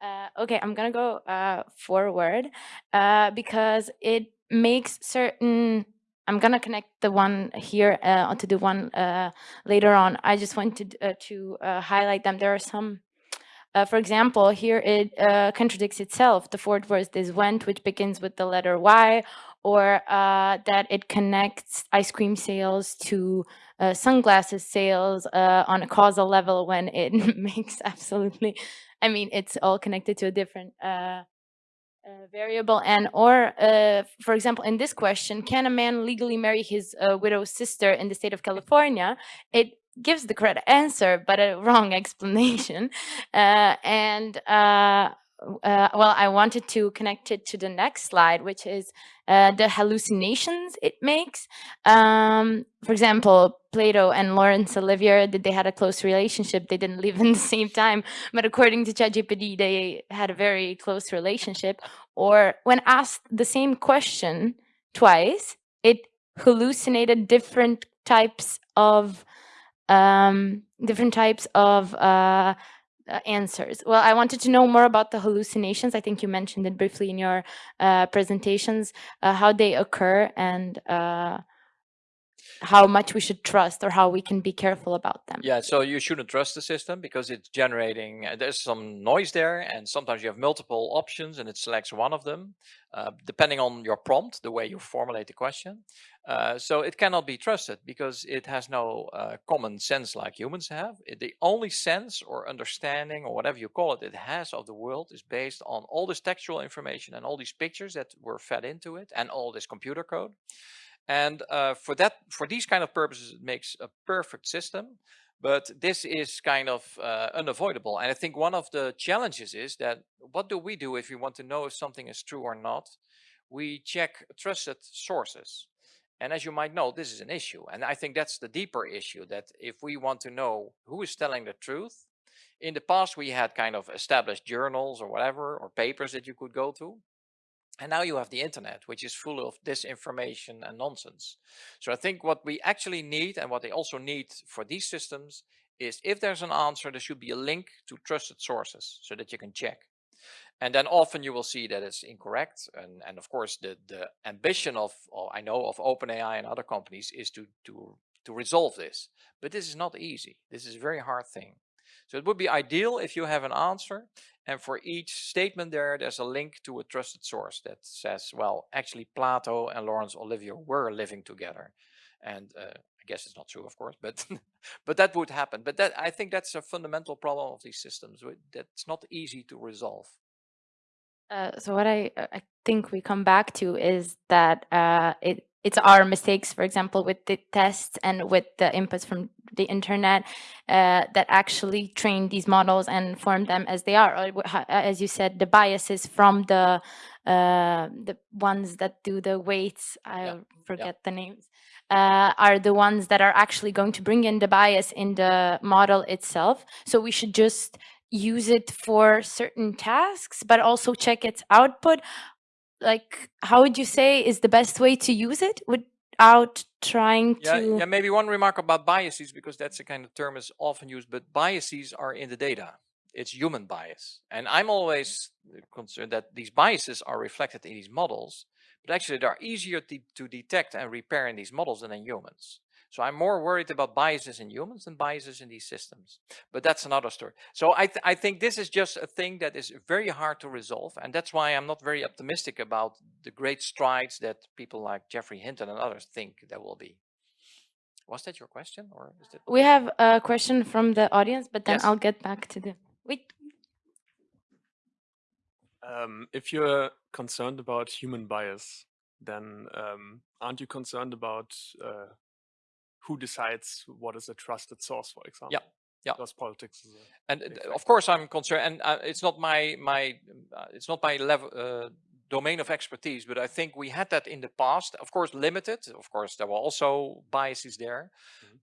Speaker 7: Uh, okay, I'm gonna go uh, forward uh, because it makes certain. I'm gonna connect the one here uh, the one uh, later on. I just wanted uh, to uh, highlight them. There are some. Uh, for example, here it uh, contradicts itself. The fourth verse is went, which begins with the letter Y, or uh, that it connects ice cream sales to uh, sunglasses sales uh, on a causal level when it makes absolutely, I mean, it's all connected to a different uh, uh, variable. And or, uh, for example, in this question, can a man legally marry his uh, widow's sister in the state of California? It gives the correct answer, but a wrong explanation. Uh, and uh, well, I wanted to connect it to the next slide, which is uh, the hallucinations it makes. Um, for example, Plato and Laurence Olivier, did they had a close relationship? They didn't live in the same time, but according to ChatGPT, they had a very close relationship. Or when asked the same question twice, it hallucinated different types of um, different types of uh, uh, answers. Well, I wanted to know more about the hallucinations. I think you mentioned it briefly in your uh, presentations, uh, how they occur and uh, how much we should trust or how we can be careful about them.
Speaker 1: Yeah, so you shouldn't trust the system because it's generating, uh, there's some noise there and sometimes you have multiple options and it selects one of them, uh, depending on your prompt, the way you formulate the question. Uh, so it cannot be trusted because it has no uh, common sense like humans have. It, the only sense or understanding or whatever you call it, it has of the world is based on all this textual information and all these pictures that were fed into it and all this computer code. And uh, for that, for these kind of purposes, it makes a perfect system. But this is kind of uh, unavoidable. And I think one of the challenges is that what do we do if we want to know if something is true or not? We check trusted sources. And as you might know, this is an issue. And I think that's the deeper issue that if we want to know who is telling the truth, in the past we had kind of established journals or whatever, or papers that you could go to. And now you have the internet, which is full of disinformation and nonsense. So I think what we actually need and what they also need for these systems is if there's an answer, there should be a link to trusted sources so that you can check. And then often you will see that it's incorrect. And, and of course, the, the ambition of, or I know of OpenAI and other companies is to, to, to resolve this. But this is not easy. This is a very hard thing. So it would be ideal if you have an answer and for each statement there, there's a link to a trusted source that says, well, actually Plato and Laurence Olivier were living together. And uh, I guess it's not true, of course, but but that would happen. But that I think that's a fundamental problem of these systems. That's not easy to resolve.
Speaker 7: Uh, so what I I think we come back to is that uh, it it's our mistakes, for example, with the tests and with the inputs from the internet uh, that actually train these models and form them as they are. Or, as you said, the biases from the uh, the ones that do the weights, I yeah. forget yeah. the names, uh, are the ones that are actually going to bring in the bias in the model itself. So we should just use it for certain tasks, but also check its output like how would you say is the best way to use it without trying
Speaker 1: yeah,
Speaker 7: to
Speaker 1: yeah maybe one remark about biases because that's a kind of term is often used but biases are in the data. It's human bias. And i'm mm-hmm. always uh, concerned that these biases are reflected in these models but actually they're easier to, to detect and repair in these models than in humans so I'm more worried about biases in humans than biases in these systems. But that's another story. So I, th I think this is just a thing that is very hard to resolve. And that's why I'm not very optimistic about the great strides that people like Geoffrey Hinton and others think there will be. Was that your question? or is that...
Speaker 7: We have a question from the audience, but then yes. I'll get back to the... Wait.
Speaker 5: Um, if you're concerned about human bias, then um, aren't you concerned about uh, who decides what is a trusted source, for example.
Speaker 1: Yeah. Yeah.
Speaker 5: Because politics
Speaker 1: and uh, of course I'm concerned and uh, it's not my my uh, it's not my level uh, domain of expertise, but I think we had that in the past. Of course, limited. Of course, there were also biases there.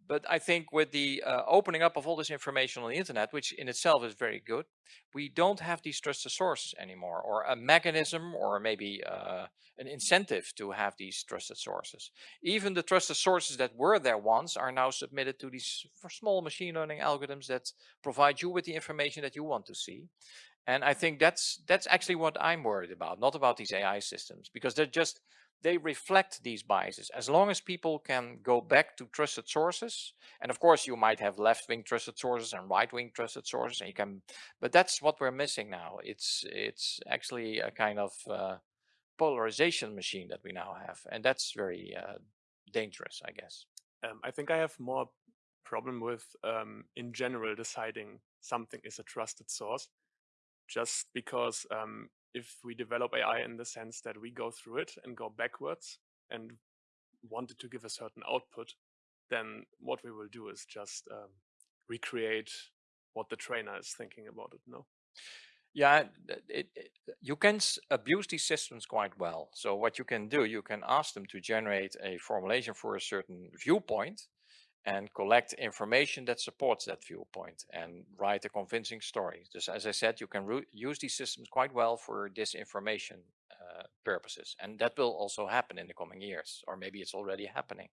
Speaker 1: But I think with the uh, opening up of all this information on the internet, which in itself is very good, we don't have these trusted sources anymore, or a mechanism, or maybe uh, an incentive to have these trusted sources. Even the trusted sources that were there once are now submitted to these small machine learning algorithms that provide you with the information that you want to see. And I think that's that's actually what I'm worried about, not about these AI systems, because they're just they reflect these biases. As long as people can go back to trusted sources, and of course you might have left-wing trusted sources and right-wing trusted sources, and you can, but that's what we're missing now. It's it's actually a kind of uh, polarization machine that we now have, and that's very uh, dangerous, I guess.
Speaker 5: Um, I think I have more problem with, um, in general, deciding something is a trusted source just because um, if we develop AI in the sense that we go through it and go backwards and want it to give a certain output, then what we will do is just um, recreate what the trainer is thinking about it. No.
Speaker 1: Yeah, it, it, you can abuse these systems quite well. So what you can do, you can ask them to generate a formulation for a certain viewpoint and collect information that supports that viewpoint and write a convincing story. Just as I said, you can use these systems quite well for disinformation uh, purposes. And that will also happen in the coming years, or maybe it's already happening.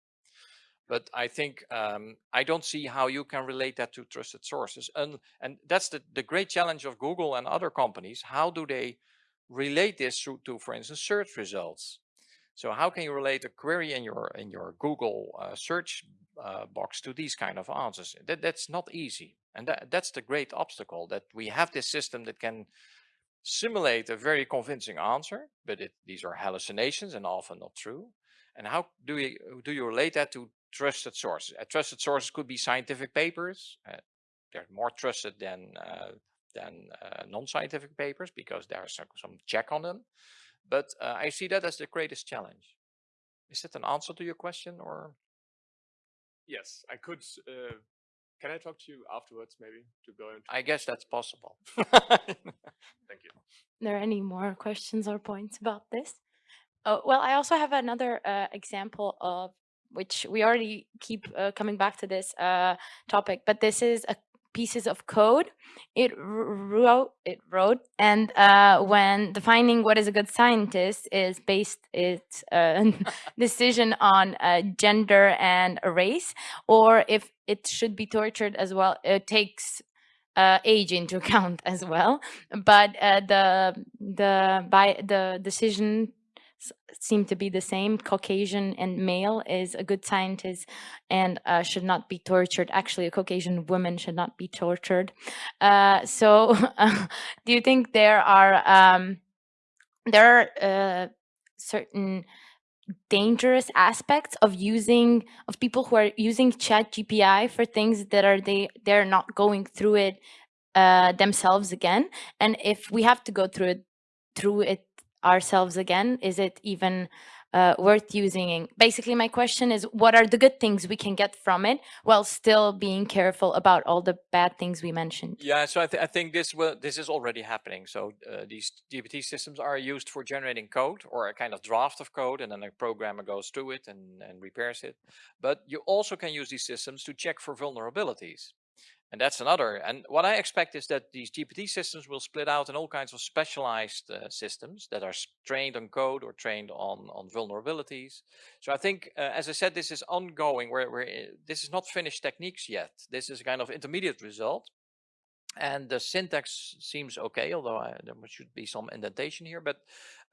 Speaker 1: But I think um, I don't see how you can relate that to trusted sources. And, and that's the, the great challenge of Google and other companies. How do they relate this to, to for instance, search results? So how can you relate a query in your in your Google uh, search uh, box to these kind of answers. That, that's not easy. And that, that's the great obstacle that we have this system that can simulate a very convincing answer, but it, these are hallucinations and often not true. And how do you, do you relate that to trusted sources? Uh, trusted sources could be scientific papers. Uh, they're more trusted than, uh, than uh, non-scientific papers because there's some, some check on them. But uh, I see that as the greatest challenge. Is that an answer to your question or?
Speaker 5: Yes, I could. Uh, can I talk to you afterwards, maybe, to go into?
Speaker 1: I guess that's possible.
Speaker 5: Thank you.
Speaker 7: Are there any more questions or points about this? Oh, well, I also have another uh, example of which we already keep uh, coming back to this uh, topic, but this is a pieces of code it wrote it wrote and uh, when defining what is a good scientist is based its uh, decision on uh, gender and race or if it should be tortured as well it takes uh, age into account as well. But uh, the the by the decision seem to be the same. Caucasian and male is a good scientist and uh, should not be tortured. Actually, a Caucasian woman should not be tortured. Uh, so, do you think there are um, there are uh, certain dangerous aspects of using of people who are using ChatGPT for things that are they they're not going through it uh, themselves again and if we have to go through it through it ourselves again? Is it even uh, worth using? Basically, my question is, what are the good things we can get from it while still being careful about all the bad things we mentioned?
Speaker 1: Yeah, so I, th I think this will this is already happening. So uh, these GPT systems are used for generating code or a kind of draft of code, and then a programmer goes through it and, and repairs it. But you also can use these systems to check for vulnerabilities. And that's another. And what I expect is that these GPT systems will split out in all kinds of specialized uh, systems that are trained on code or trained on, on vulnerabilities. So I think, uh, as I said, this is ongoing where eh, this is not finished techniques yet. This is a kind of intermediate result and the syntax seems okay, although I, there should be some indentation here, but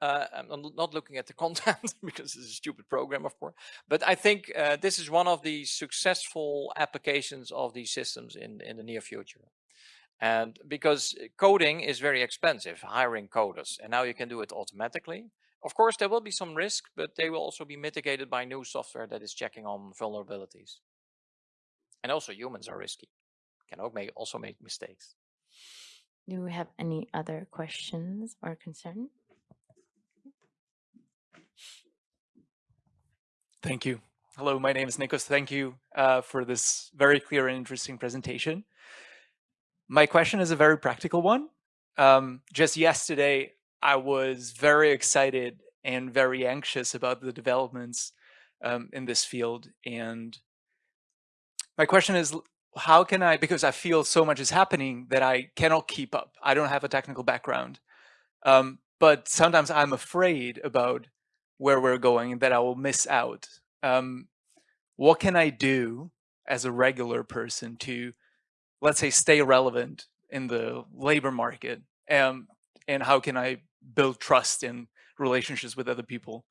Speaker 1: uh, I'm not looking at the content because it's a stupid program, of course. But I think uh, this is one of the successful applications of these systems in, in the near future. And because coding is very expensive, hiring coders, and now you can do it automatically. Of course, there will be some risk, but they will also be mitigated by new software that is checking on vulnerabilities. And also humans are risky can also make mistakes.
Speaker 7: Do we have any other questions or concerns?
Speaker 8: Thank you. Hello, my name is Nikos. Thank you uh, for this very clear and interesting presentation. My question is a very practical one. Um, just yesterday, I was very excited and very anxious about the developments um, in this field. And my question is, how can I, because I feel so much is happening that I cannot keep up. I don't have a technical background. Um, but sometimes I'm afraid about where we're going that I will miss out. Um, what can I do as a regular person to, let's say, stay relevant in the labor market? Um, and how can I build trust in relationships with other people?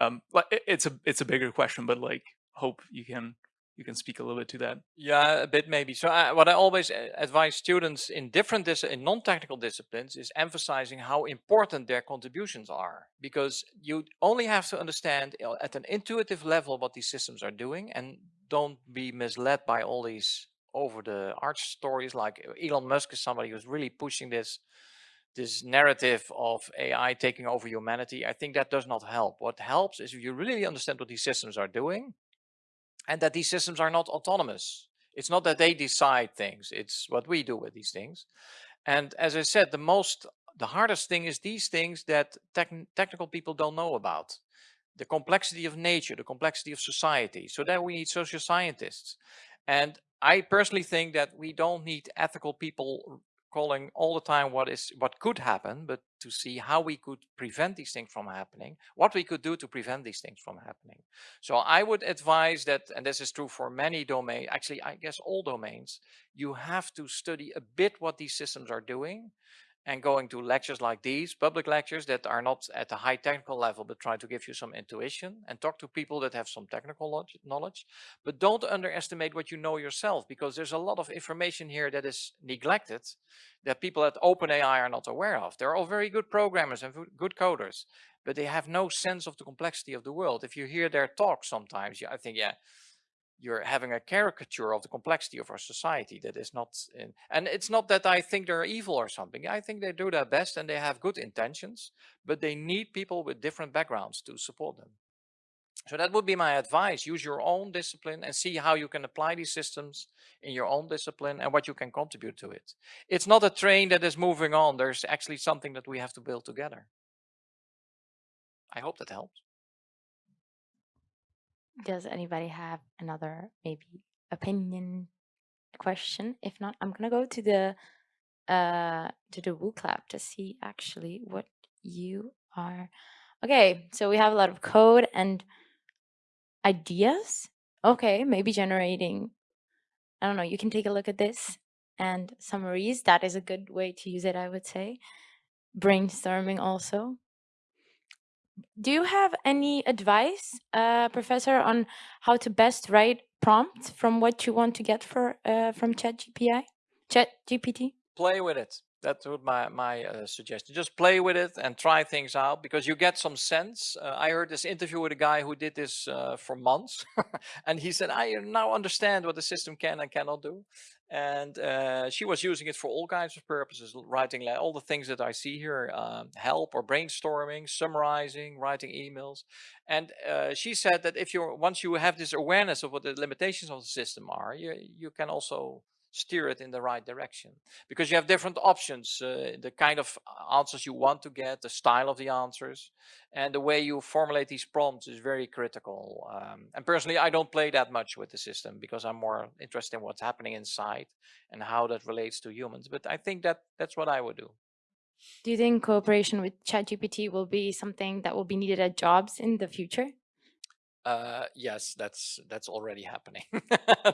Speaker 8: Um, it's a it's a bigger question, but like, hope you can you can speak a little bit to that.
Speaker 1: Yeah, a bit maybe. So I, what I always uh, advise students in different in non-technical disciplines is emphasizing how important their contributions are, because you only have to understand uh, at an intuitive level what these systems are doing, and don't be misled by all these over the arch stories. Like uh, Elon Musk is somebody who's really pushing this this narrative of AI taking over humanity. I think that does not help. What helps is if you really understand what these systems are doing and that these systems are not autonomous. It's not that they decide things, it's what we do with these things. And as I said, the most, the hardest thing is these things that techn technical people don't know about. The complexity of nature, the complexity of society. So then we need social scientists. And I personally think that we don't need ethical people calling all the time what is what could happen, but to see how we could prevent these things from happening, what we could do to prevent these things from happening. So I would advise that, and this is true for many domains, actually I guess all domains, you have to study a bit what these systems are doing and going to lectures like these, public lectures that are not at a high technical level, but try to give you some intuition and talk to people that have some technical knowledge. But don't underestimate what you know yourself, because there's a lot of information here that is neglected that people at OpenAI are not aware of. They're all very good programmers and good coders, but they have no sense of the complexity of the world. If you hear their talk sometimes, I think, yeah, you're having a caricature of the complexity of our society that is not in, and it's not that I think they're evil or something. I think they do their best and they have good intentions, but they need people with different backgrounds to support them. So that would be my advice. Use your own discipline and see how you can apply these systems in your own discipline and what you can contribute to it. It's not a train that is moving on. There's actually something that we have to build together. I hope that helps.
Speaker 7: Does anybody have another maybe opinion question? If not, I'm gonna go to the uh to the WooClap to see actually what you are. Okay, so we have a lot of code and ideas. Okay, maybe generating. I don't know. You can take a look at this and summaries. That is a good way to use it, I would say. Brainstorming also do you have any advice, uh, Professor, on how to best write prompts from what you want to get for uh, from ChatGPT? Chat GPT?
Speaker 1: Play with it. That's what my my uh, suggestion. Just play with it and try things out because you get some sense. Uh, I heard this interview with a guy who did this uh, for months, and he said, "I now understand what the system can and cannot do." and uh, she was using it for all kinds of purposes, writing all the things that I see here, um, help or brainstorming, summarizing, writing emails. And uh, she said that if you once you have this awareness of what the limitations of the system are, you, you can also steer it in the right direction because you have different options uh, the kind of uh, answers you want to get the style of the answers and the way you formulate these prompts is very critical um, and personally i don't play that much with the system because i'm more interested in what's happening inside and how that relates to humans but i think that that's what i would do
Speaker 7: do you think cooperation with ChatGPT will be something that will be needed at jobs in the future?
Speaker 1: Uh, yes, that's that's already happening.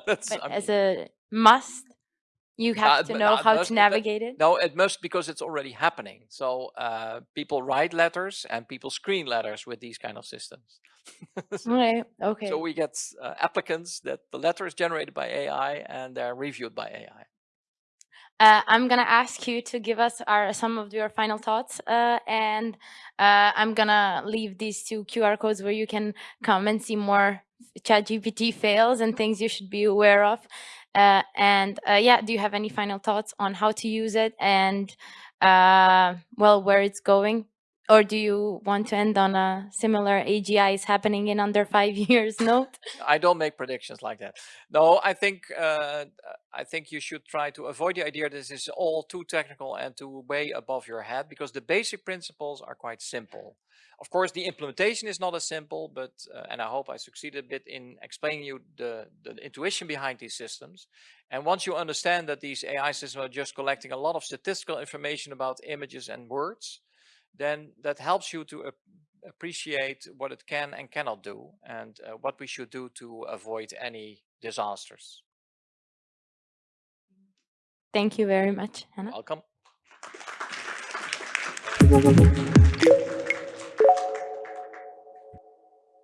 Speaker 1: that's
Speaker 7: but
Speaker 1: I
Speaker 7: as a must, you have
Speaker 1: uh,
Speaker 7: to know how
Speaker 1: must,
Speaker 7: to navigate it.
Speaker 1: No, it must because it's already happening. So uh, people write letters and people screen letters with these kind of systems. so,
Speaker 7: Okay. Okay.
Speaker 1: so we get uh, applicants that the letter is generated by AI and they're reviewed by AI.
Speaker 7: Uh, I'm gonna ask you to give us our some of your final thoughts, uh, and uh, I'm gonna leave these two QR codes where you can come and see more ChatGPT fails and things you should be aware of. Uh, and uh, yeah, do you have any final thoughts on how to use it and uh, well where it's going? Or do you want to end on a similar AGI is happening in under five years note?
Speaker 1: I don't make predictions like that. No, I think uh, I think you should try to avoid the idea that this is all too technical and too way above your head because the basic principles are quite simple. Of course, the implementation is not as simple, but uh, and I hope I succeeded a bit in explaining you the, the intuition behind these systems. And once you understand that these AI systems are just collecting a lot of statistical information about images and words, then that helps you to ap appreciate what it can and cannot do and uh, what we should do to avoid any disasters.
Speaker 7: Thank you very much, Hannah.
Speaker 1: Welcome.